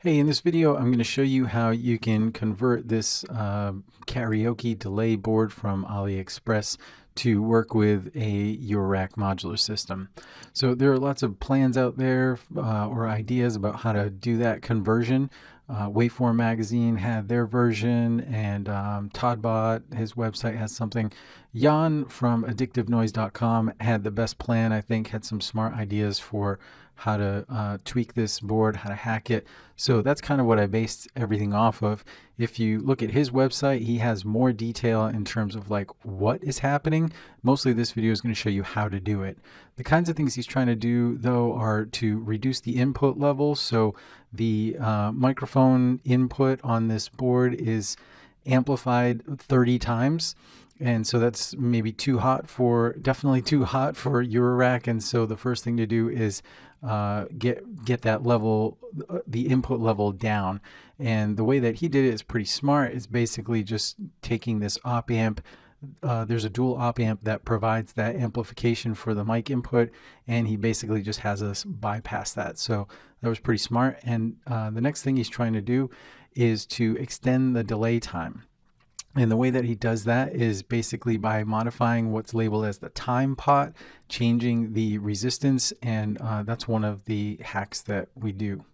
Hey, in this video, I'm going to show you how you can convert this uh, karaoke delay board from AliExpress to work with a Eurorack modular system. So there are lots of plans out there uh, or ideas about how to do that conversion. Uh, Waveform Magazine had their version, and um, Todbot, his website has something. Jan from addictivenoise.com had the best plan, I think, had some smart ideas for how to uh, tweak this board, how to hack it. So that's kind of what I based everything off of. If you look at his website, he has more detail in terms of like what is happening. Mostly this video is going to show you how to do it. The kinds of things he's trying to do though are to reduce the input level. So the uh, microphone input on this board is amplified 30 times. And so that's maybe too hot for definitely too hot for Eurorack and so the first thing to do is uh, get get that level the input level down. And the way that he did it is pretty smart. It's basically just taking this op amp uh, there's a dual op amp that provides that amplification for the mic input and he basically just has us bypass that. So that was pretty smart. And uh, the next thing he's trying to do is to extend the delay time. And the way that he does that is basically by modifying what's labeled as the time pot, changing the resistance, and uh, that's one of the hacks that we do.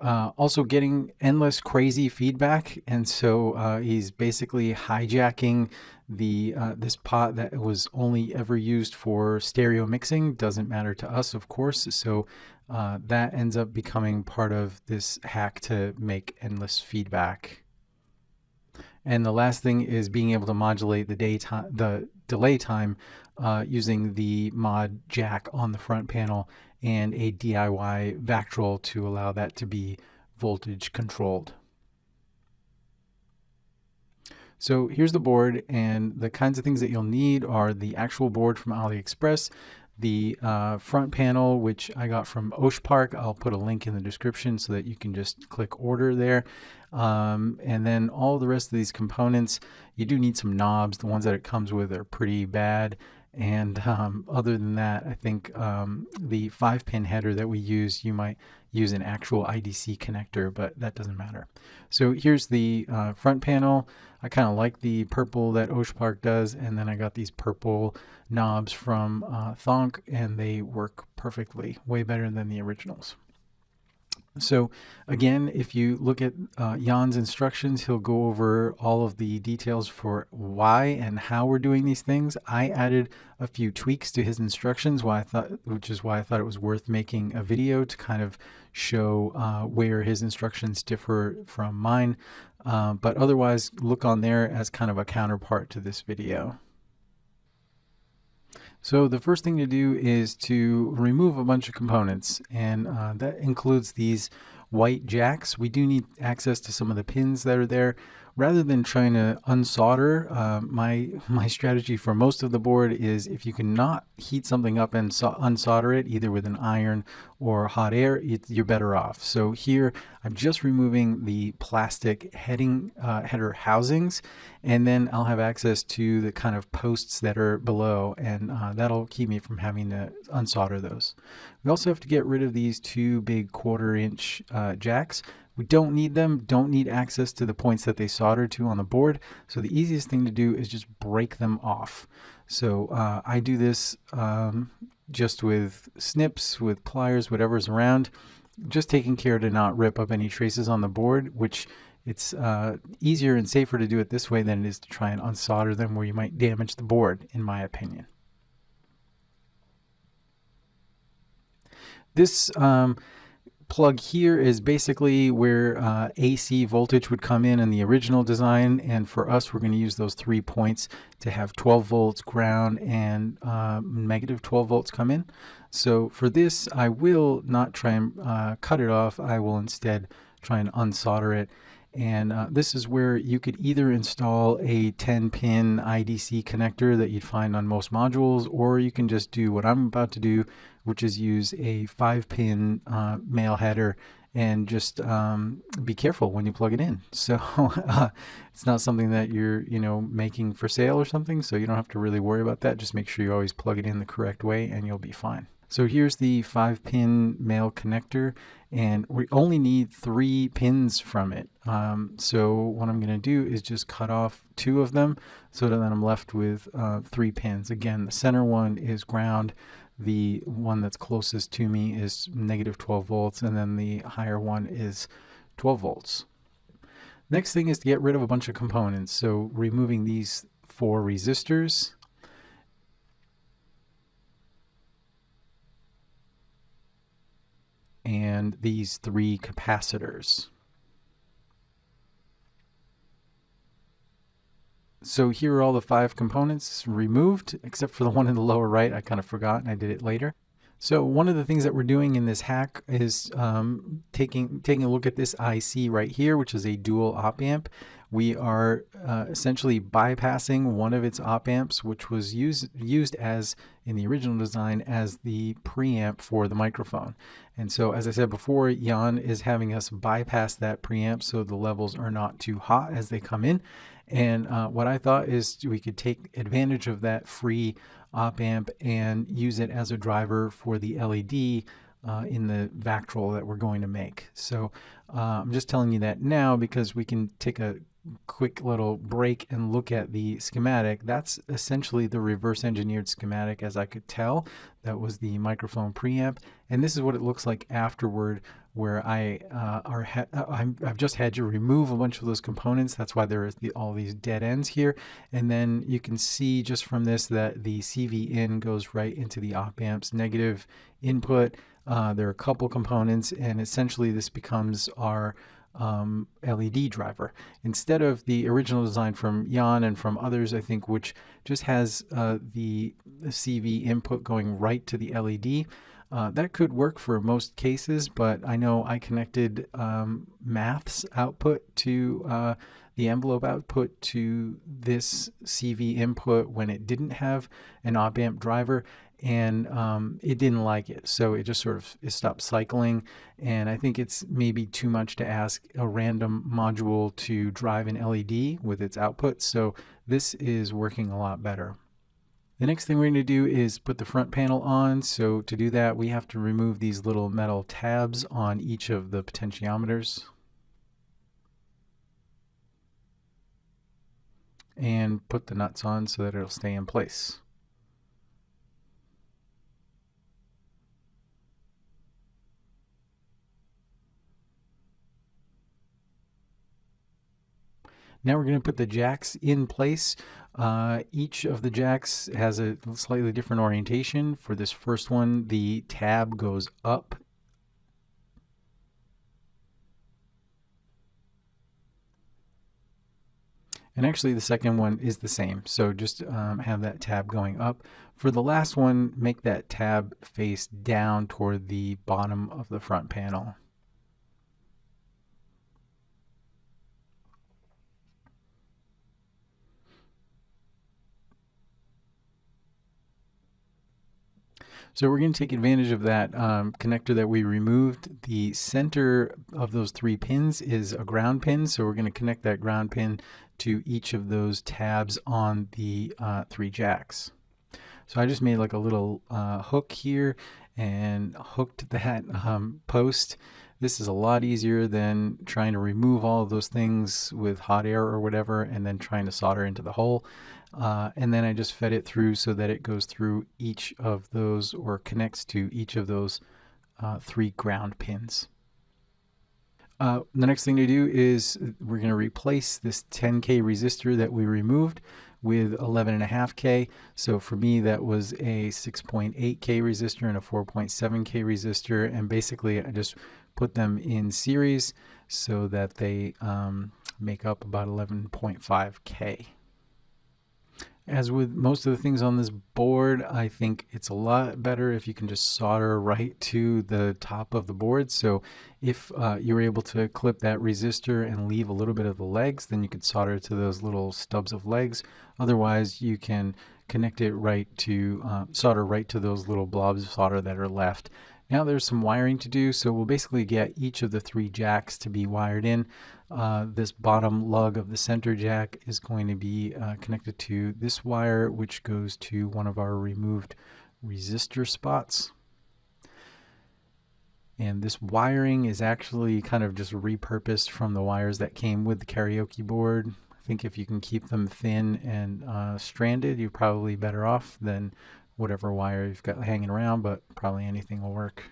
Uh, also getting endless crazy feedback. And so uh, he's basically hijacking the uh, this pot that was only ever used for stereo mixing doesn't matter to us of course so uh, that ends up becoming part of this hack to make endless feedback and the last thing is being able to modulate the daytime, the delay time uh, using the mod jack on the front panel and a DIY Vactrol to allow that to be voltage controlled. So here's the board and the kinds of things that you'll need are the actual board from AliExpress, the uh, front panel, which I got from Oshpark. I'll put a link in the description so that you can just click order there. Um, and then all the rest of these components, you do need some knobs. The ones that it comes with are pretty bad. And um, other than that, I think um, the five pin header that we use, you might use an actual IDC connector, but that doesn't matter. So here's the uh, front panel. I kind of like the purple that Osh Park does, and then I got these purple knobs from uh, Thonk, and they work perfectly, way better than the originals. So again, if you look at uh, Jan's instructions, he'll go over all of the details for why and how we're doing these things. I added a few tweaks to his instructions, why I thought, which is why I thought it was worth making a video to kind of show uh, where his instructions differ from mine. Uh, but otherwise, look on there as kind of a counterpart to this video. So the first thing to do is to remove a bunch of components and uh, that includes these white jacks. We do need access to some of the pins that are there rather than trying to unsolder, uh, my, my strategy for most of the board is if you cannot heat something up and so unsolder it, either with an iron or hot air, it, you're better off. So here, I'm just removing the plastic heading uh, header housings, and then I'll have access to the kind of posts that are below, and uh, that'll keep me from having to unsolder those. We also have to get rid of these two big quarter inch uh, jacks. We don't need them, don't need access to the points that they solder to on the board. So the easiest thing to do is just break them off. So uh, I do this um, just with snips, with pliers, whatever's around, just taking care to not rip up any traces on the board, which it's uh, easier and safer to do it this way than it is to try and unsolder them where you might damage the board, in my opinion. This um, plug here is basically where uh, AC voltage would come in in the original design and for us we're going to use those three points to have 12 volts ground and uh, negative 12 volts come in. So for this I will not try and uh, cut it off, I will instead try and unsolder it and uh, this is where you could either install a 10 pin IDC connector that you'd find on most modules, or you can just do what I'm about to do, which is use a five pin uh, male header and just um, be careful when you plug it in. So uh, it's not something that you're, you know, making for sale or something. So you don't have to really worry about that. Just make sure you always plug it in the correct way and you'll be fine. So here's the five pin male connector and we only need three pins from it. Um, so what I'm going to do is just cut off two of them so that I'm left with uh, three pins. Again, the center one is ground. The one that's closest to me is negative 12 volts and then the higher one is 12 volts. Next thing is to get rid of a bunch of components. So removing these four resistors and these three capacitors. So here are all the five components removed, except for the one in the lower right. I kind of forgot and I did it later. So one of the things that we're doing in this hack is um, taking taking a look at this IC right here, which is a dual op amp. We are uh, essentially bypassing one of its op amps, which was used used as in the original design as the preamp for the microphone. And so, as I said before, Jan is having us bypass that preamp so the levels are not too hot as they come in. And uh, what I thought is we could take advantage of that free op amp and use it as a driver for the LED uh, in the Vactrol that we're going to make. So uh, I'm just telling you that now because we can take a quick little break and look at the schematic. That's essentially the reverse engineered schematic as I could tell. That was the microphone preamp. And this is what it looks like afterward where I uh, are uh, i have just had to remove a bunch of those components. That's why there is the, all these dead ends here. And then you can see just from this that the CV in goes right into the op amps negative input. Uh, there are a couple components and essentially this becomes our um, LED driver instead of the original design from Jan and from others, I think, which just has uh, the CV input going right to the LED. Uh, that could work for most cases, but I know I connected um, maths output to uh, the envelope output to this CV input when it didn't have an op amp driver and um, it didn't like it. So it just sort of stopped cycling. And I think it's maybe too much to ask a random module to drive an LED with its output. So this is working a lot better. The next thing we're going to do is put the front panel on. So to do that, we have to remove these little metal tabs on each of the potentiometers. And put the nuts on so that it'll stay in place. Now we're going to put the jacks in place. Uh, each of the jacks has a slightly different orientation. For this first one, the tab goes up And actually the second one is the same. So just um, have that tab going up. For the last one, make that tab face down toward the bottom of the front panel. So we're going to take advantage of that um, connector that we removed. The center of those three pins is a ground pin. So we're going to connect that ground pin to each of those tabs on the uh, three jacks. So I just made like a little uh, hook here and hooked that um, post. This is a lot easier than trying to remove all of those things with hot air or whatever and then trying to solder into the hole. Uh, and then I just fed it through so that it goes through each of those or connects to each of those uh, three ground pins. Uh, the next thing to do is we're going to replace this 10K resistor that we removed with 11.5K. So for me, that was a 6.8K resistor and a 4.7K resistor. And basically, I just put them in series so that they um, make up about 11.5K. As with most of the things on this board, I think it's a lot better if you can just solder right to the top of the board. So if uh, you're able to clip that resistor and leave a little bit of the legs, then you could solder to those little stubs of legs. Otherwise, you can connect it right to, uh, solder right to those little blobs of solder that are left. Now there's some wiring to do, so we'll basically get each of the three jacks to be wired in. Uh, this bottom lug of the center jack is going to be uh, connected to this wire, which goes to one of our removed resistor spots. And this wiring is actually kind of just repurposed from the wires that came with the karaoke board. I think if you can keep them thin and uh, stranded, you're probably better off than whatever wire you've got hanging around, but probably anything will work.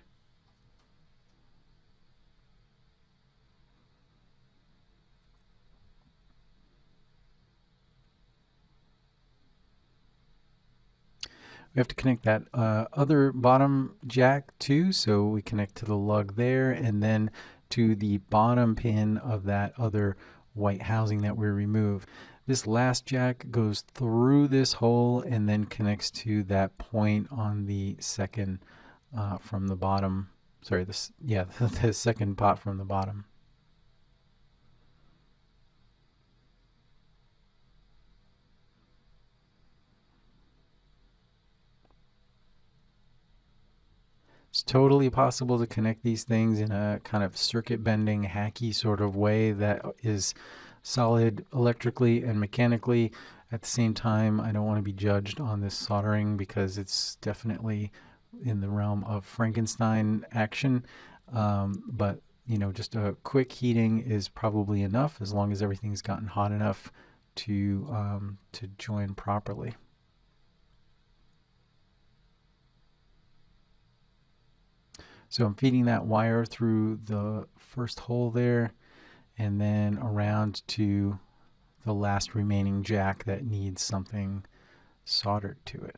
We have to connect that uh, other bottom jack too, so we connect to the lug there and then to the bottom pin of that other white housing that we remove. This last jack goes through this hole and then connects to that point on the second uh, from the bottom. Sorry, this yeah, the second pot from the bottom. It's totally possible to connect these things in a kind of circuit bending, hacky sort of way that is solid electrically and mechanically. At the same time, I don't want to be judged on this soldering because it's definitely in the realm of Frankenstein action. Um, but, you know, just a quick heating is probably enough as long as everything's gotten hot enough to, um, to join properly. So I'm feeding that wire through the first hole there and then around to the last remaining jack that needs something soldered to it.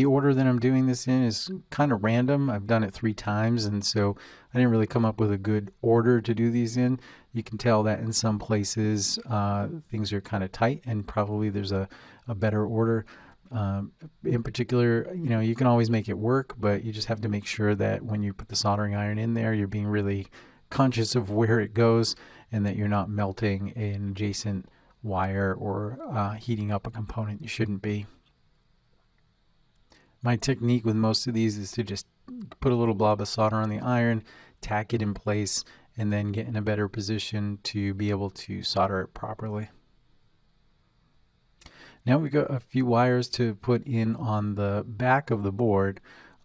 The order that I'm doing this in is kind of random. I've done it three times, and so I didn't really come up with a good order to do these in. You can tell that in some places uh, things are kind of tight, and probably there's a, a better order. Um, in particular, you know, you can always make it work, but you just have to make sure that when you put the soldering iron in there, you're being really conscious of where it goes and that you're not melting an adjacent wire or uh, heating up a component you shouldn't be. My technique with most of these is to just put a little blob of solder on the iron, tack it in place, and then get in a better position to be able to solder it properly. Now we've got a few wires to put in on the back of the board.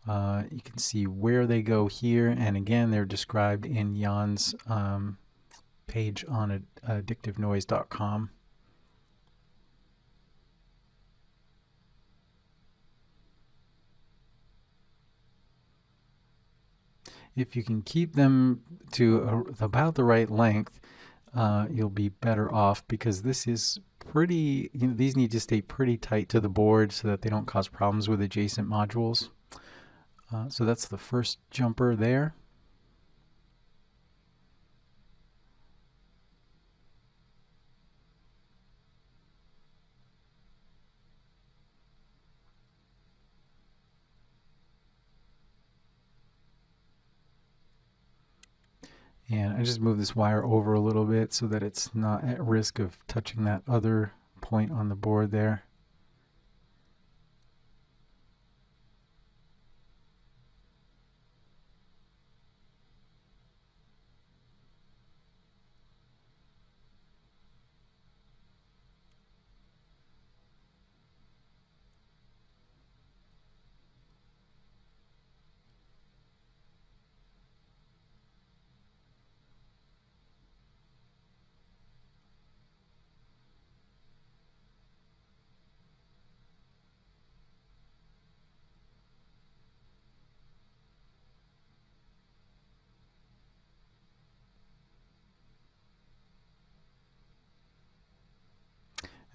Uh, you can see where they go here, and again, they're described in Jan's um, page on addictivenoise.com. if you can keep them to a, about the right length, uh, you'll be better off because this is pretty, you know, these need to stay pretty tight to the board so that they don't cause problems with adjacent modules. Uh, so that's the first jumper there. Just move this wire over a little bit so that it's not at risk of touching that other point on the board there.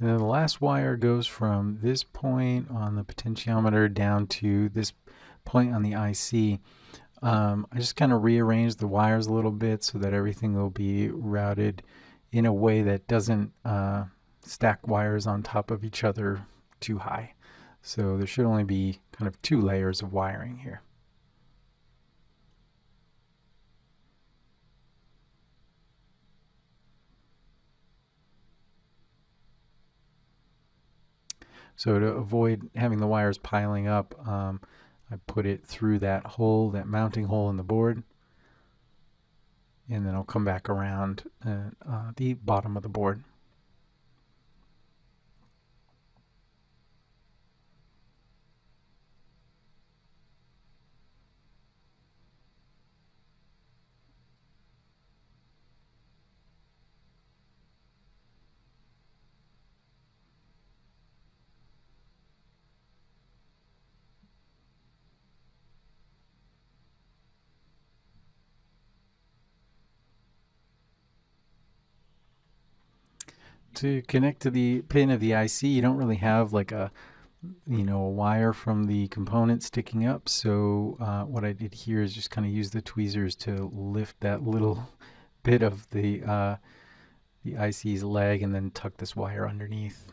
And then the last wire goes from this point on the potentiometer down to this point on the IC. Um, I just kind of rearranged the wires a little bit so that everything will be routed in a way that doesn't uh, stack wires on top of each other too high. So there should only be kind of two layers of wiring here. So to avoid having the wires piling up, um, I put it through that hole, that mounting hole in the board. And then I'll come back around uh, uh, the bottom of the board. To connect to the pin of the IC, you don't really have like a, you know, a wire from the component sticking up. So uh, what I did here is just kind of use the tweezers to lift that little bit of the, uh, the IC's leg and then tuck this wire underneath.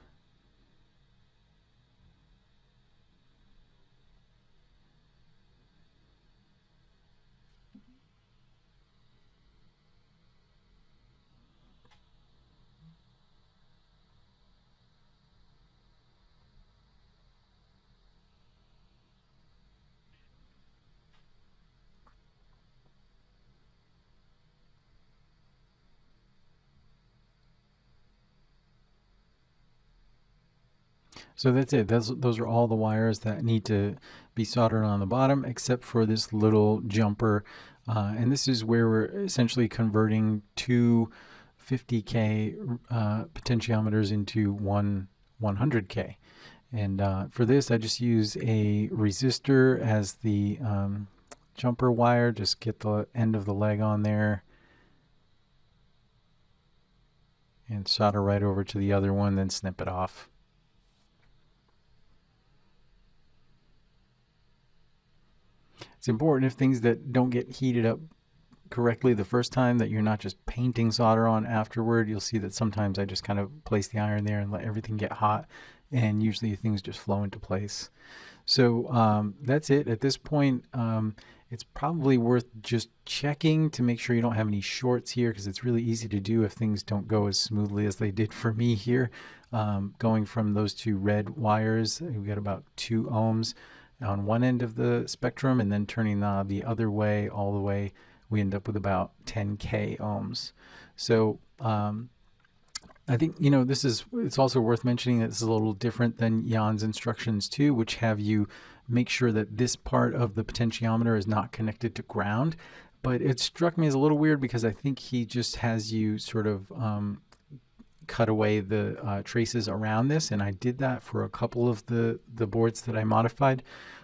So that's it. Those, those are all the wires that need to be soldered on the bottom except for this little jumper. Uh, and this is where we're essentially converting two 50K uh, potentiometers into one 100K. And uh, for this, I just use a resistor as the um, jumper wire. Just get the end of the leg on there. And solder right over to the other one, then snip it off. It's important if things that don't get heated up correctly the first time that you're not just painting solder on afterward. You'll see that sometimes I just kind of place the iron there and let everything get hot and usually things just flow into place. So um, that's it. At this point, um, it's probably worth just checking to make sure you don't have any shorts here because it's really easy to do if things don't go as smoothly as they did for me here. Um, going from those two red wires, we got about two ohms on one end of the spectrum and then turning the, the other way all the way we end up with about 10k ohms. So um, I think you know this is it's also worth mentioning that this is a little different than Jan's instructions too which have you make sure that this part of the potentiometer is not connected to ground. But it struck me as a little weird because I think he just has you sort of um, cut away the uh, traces around this and I did that for a couple of the the boards that I modified.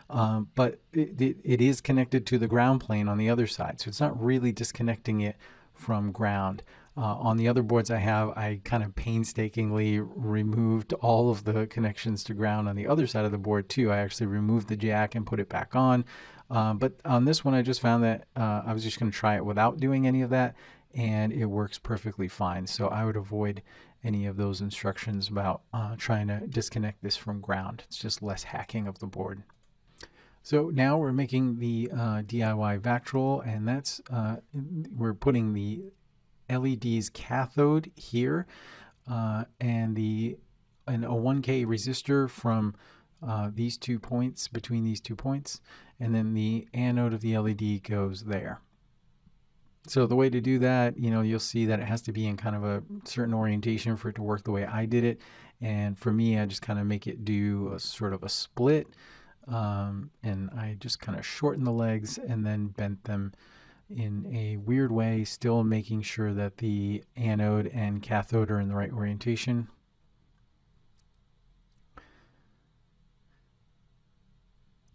Um, but it, it, it is connected to the ground plane on the other side so it's not really disconnecting it from ground. Uh, on the other boards I have I kind of painstakingly removed all of the connections to ground on the other side of the board too. I actually removed the jack and put it back on. Uh, but on this one I just found that uh, I was just going to try it without doing any of that and it works perfectly fine. So I would avoid any of those instructions about uh, trying to disconnect this from ground. It's just less hacking of the board. So now we're making the uh, DIY Vactrol and that's, uh, we're putting the LED's cathode here uh, and the a 1K resistor from uh, these two points, between these two points, and then the anode of the LED goes there. So the way to do that, you know, you'll see that it has to be in kind of a certain orientation for it to work the way I did it. And for me, I just kind of make it do a sort of a split. Um, and I just kind of shorten the legs and then bent them in a weird way, still making sure that the anode and cathode are in the right orientation.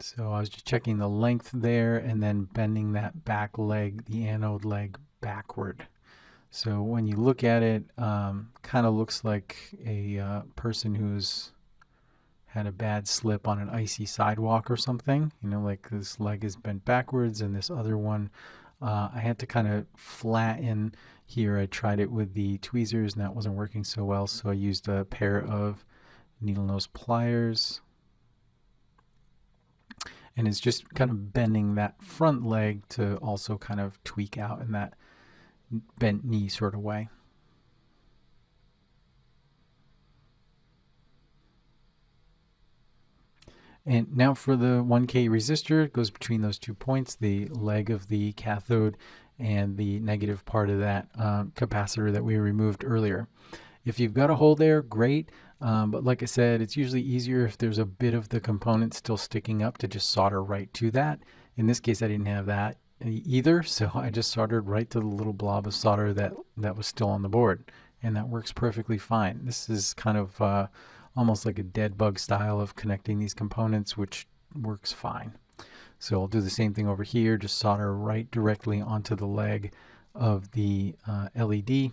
So I was just checking the length there and then bending that back leg, the anode leg backward. So when you look at it, um, kind of looks like a uh, person who's had a bad slip on an icy sidewalk or something. You know, like this leg is bent backwards and this other one, uh, I had to kind of flatten here. I tried it with the tweezers and that wasn't working so well. So I used a pair of needle nose pliers and it's just kind of bending that front leg to also kind of tweak out in that bent knee sort of way. And now for the 1K resistor, it goes between those two points, the leg of the cathode and the negative part of that um, capacitor that we removed earlier. If you've got a hole there, great. Um, but like I said, it's usually easier if there's a bit of the component still sticking up to just solder right to that. In this case, I didn't have that either, so I just soldered right to the little blob of solder that, that was still on the board. And that works perfectly fine. This is kind of uh, almost like a dead bug style of connecting these components, which works fine. So I'll do the same thing over here, just solder right directly onto the leg of the uh, LED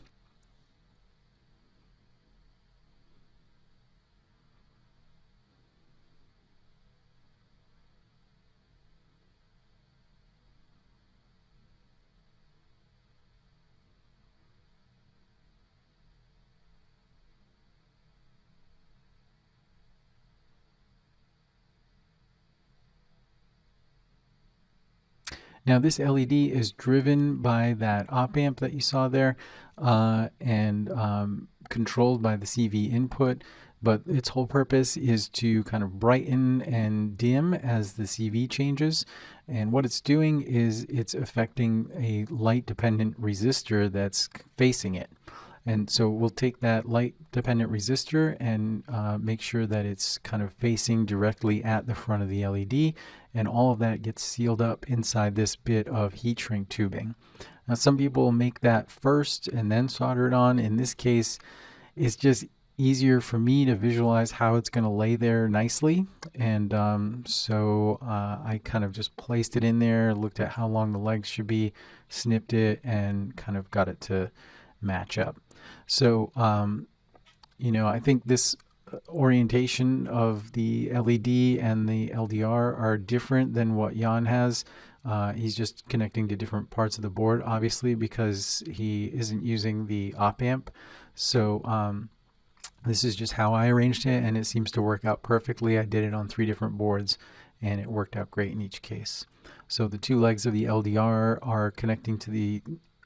Now this LED is driven by that op amp that you saw there uh, and um, controlled by the CV input but its whole purpose is to kind of brighten and dim as the CV changes. And what it's doing is it's affecting a light dependent resistor that's facing it. And so we'll take that light dependent resistor and uh, make sure that it's kind of facing directly at the front of the LED and all of that gets sealed up inside this bit of heat shrink tubing. Now some people make that first and then solder it on. In this case, it's just easier for me to visualize how it's going to lay there nicely. And um, so uh, I kind of just placed it in there, looked at how long the legs should be, snipped it, and kind of got it to match up. So, um, you know, I think this uh, orientation of the LED and the LDR are different than what Jan has. Uh, he's just connecting to different parts of the board, obviously, because he isn't using the op amp. So um, this is just how I arranged it, and it seems to work out perfectly. I did it on three different boards, and it worked out great in each case. So the two legs of the LDR are connecting to the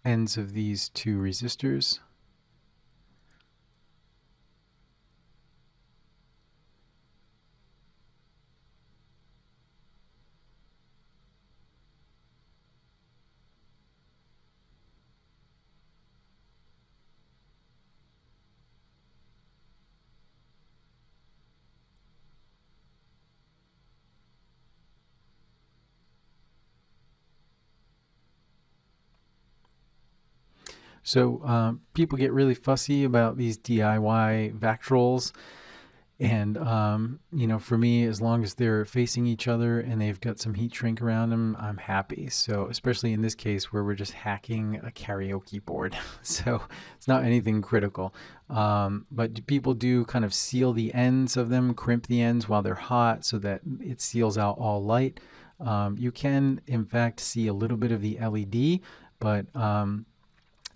ends of these two resistors. So um, people get really fussy about these DIY Vactrols. And, um, you know, for me, as long as they're facing each other and they've got some heat shrink around them, I'm happy. So, especially in this case where we're just hacking a karaoke board. so, it's not anything critical. Um, but people do kind of seal the ends of them, crimp the ends while they're hot so that it seals out all light. Um, you can, in fact, see a little bit of the LED, but um,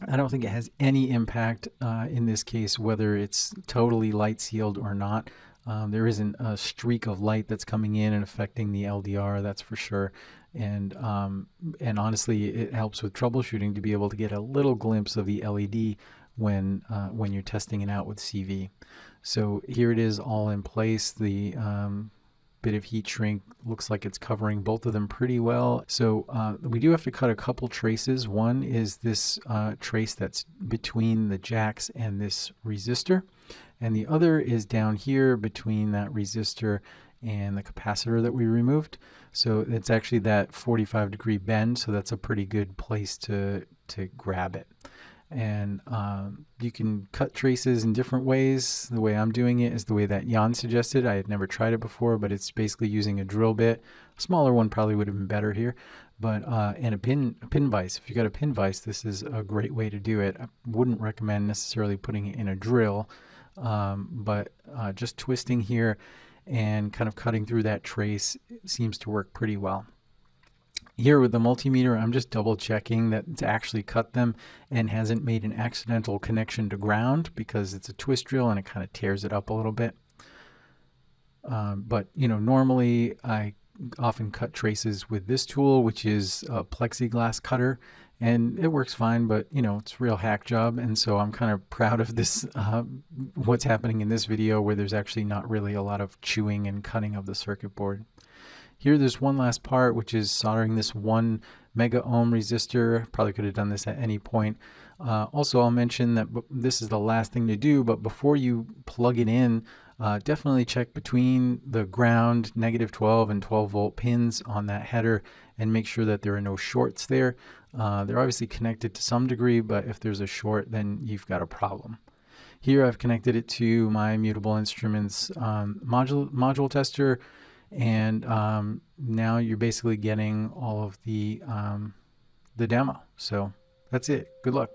I don't think it has any impact uh, in this case, whether it's totally light sealed or not. Um, there isn't a streak of light that's coming in and affecting the LDR, that's for sure. And um, and honestly, it helps with troubleshooting to be able to get a little glimpse of the LED when uh, when you're testing it out with CV. So here it is all in place. The um, bit of heat shrink. Looks like it's covering both of them pretty well. So uh, we do have to cut a couple traces. One is this uh, trace that's between the jacks and this resistor. And the other is down here between that resistor and the capacitor that we removed. So it's actually that 45 degree bend. So that's a pretty good place to, to grab it and um, you can cut traces in different ways. The way I'm doing it is the way that Jan suggested. I had never tried it before, but it's basically using a drill bit. A smaller one probably would have been better here, but uh, and a pin a pin vise. If you got a pin vise, this is a great way to do it. I wouldn't recommend necessarily putting it in a drill, um, but uh, just twisting here and kind of cutting through that trace seems to work pretty well. Here with the multimeter, I'm just double checking that it's actually cut them and hasn't made an accidental connection to ground because it's a twist drill and it kind of tears it up a little bit. Um, but, you know, normally I often cut traces with this tool, which is a plexiglass cutter. and it works fine, but you know, it's a real hack job. And so I'm kind of proud of this, uh, what's happening in this video where there's actually not really a lot of chewing and cutting of the circuit board. Here, there's one last part, which is soldering this one mega ohm resistor. Probably could have done this at any point. Uh, also, I'll mention that this is the last thing to do, but before you plug it in, uh, definitely check between the ground, negative 12 and 12 volt pins on that header and make sure that there are no shorts there. Uh, they're obviously connected to some degree, but if there's a short, then you've got a problem. Here I've connected it to my Mutable Instruments um, module, module tester, and um, now you're basically getting all of the, um, the demo. So that's it. Good luck.